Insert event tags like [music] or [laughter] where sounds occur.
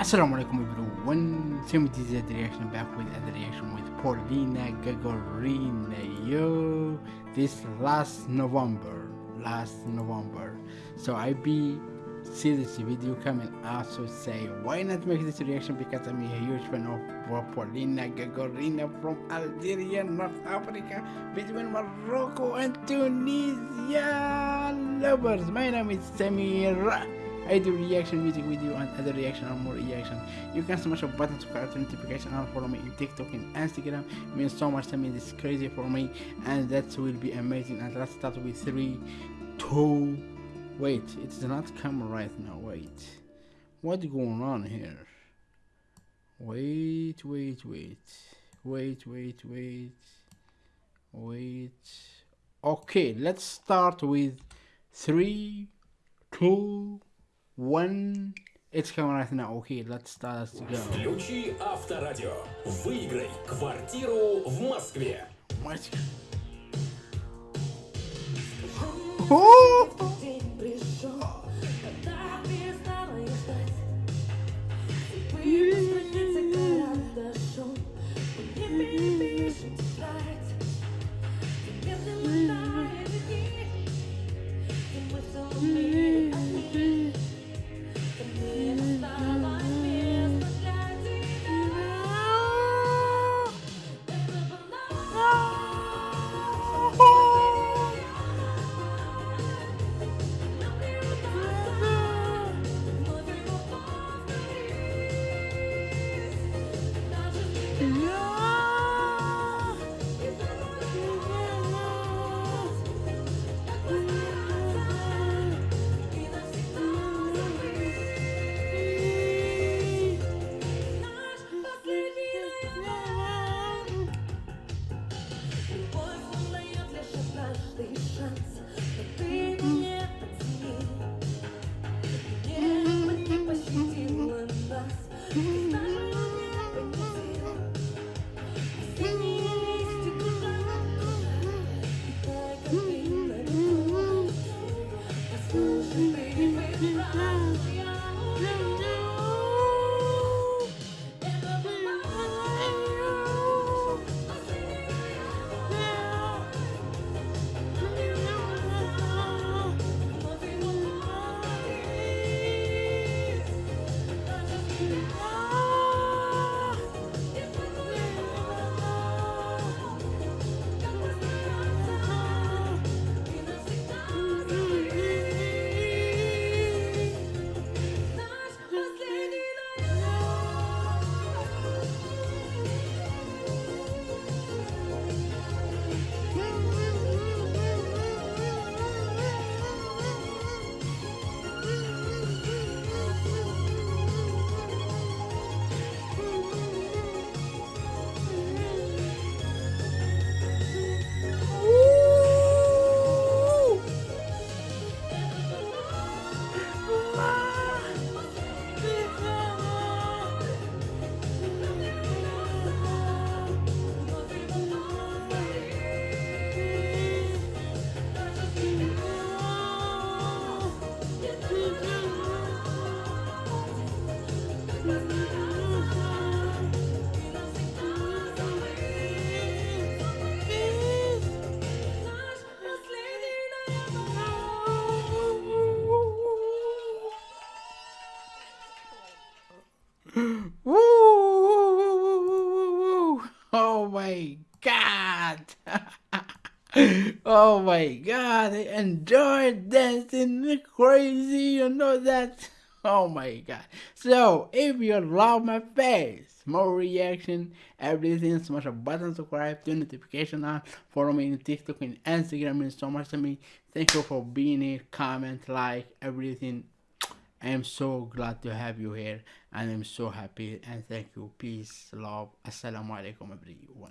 Assalamu alaikum everyone. With this reaction back with other reaction with Paulina Gagarina. Yo, this last November, last November. So I be see this video coming and also say why not make this reaction because I'm a huge fan of Paulina Gagarina from Algeria, North Africa, between Morocco and Tunisia. Lovers, my name is Samir. I do reaction music video and other reaction and more reaction. You can smash a button to to notification and follow me in TikTok and Instagram. It means so much to me. This is crazy for me and that will be amazing. And let's start with three, two. Wait, it's not camera right now. Wait, what's going on here? Wait, wait, wait, wait, wait, wait, wait. Okay, let's start with three, two one. It's coming right now. Okay, let's start. Let's go. Включи Авторадио. Выиграй квартиру в Москве. Мать. О! День пришел, когда перестала Woo. Oh my god! [laughs] oh my god! I enjoyed dancing crazy, you know that? Oh my god! So, if you love my face, more reaction, everything, smash a button, subscribe, turn notification on, follow me on TikTok and Instagram, means so much to me. Thank you for being here, comment, like, everything. I am so glad to have you here and I'm so happy and thank you. Peace, love. Assalamu alaikum everyone.